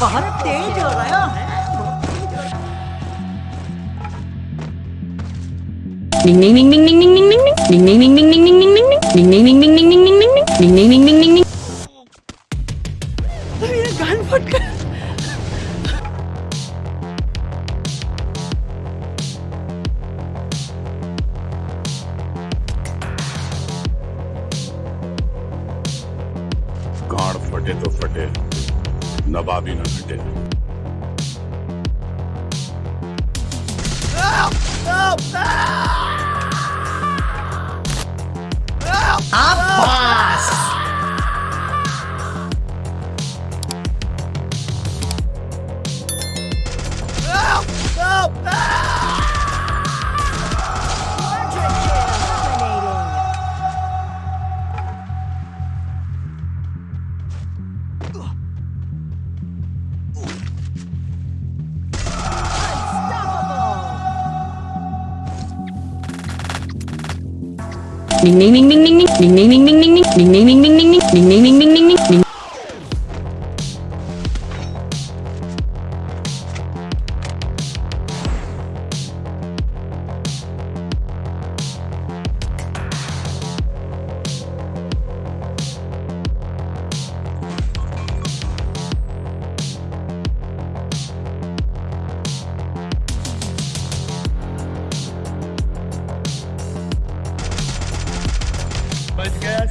बहुत तेज हो रहा है Ding ding ding ding ding ding ding ding. Ding ding ding ding ding ding ding ding. Ding ding ding ding ding ding ding ding. Ding ding ding ding ding. मेरा कान फट गया गाड़ फटे तो फटे Nawabi Limited. Help! Help! Help! Ding ding ding ding. Ding ding ding ding ding ding. Ding ding ding ding ding ding. Ding ding ding ding ding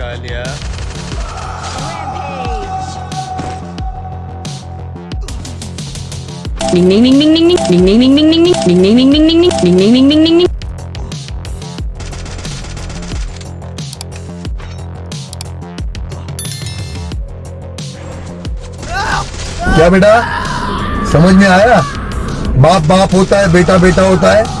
ding. क्या बेटा? समझ में आया? बाप बाप होता है बेटा बेटा होता है।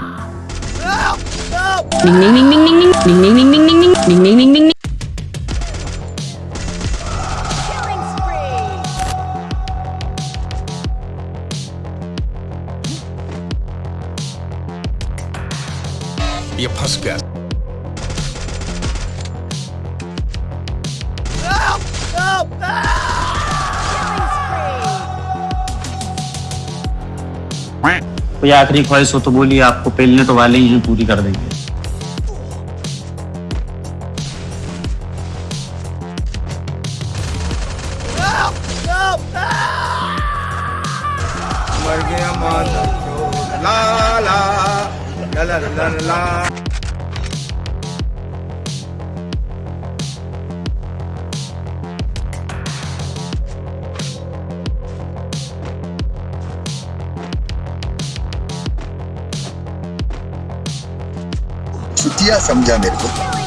Ding ding ding ding ding ding. Ding ding ding ding ding. Killing spree. ये फंस गया Killing spree. कोई आखिरी ख्वाहिश हो तो बोलिए आपको पेलने तो वाले ही पूरी कर देंगे ला la la la la. चुतिया समझा मेरे को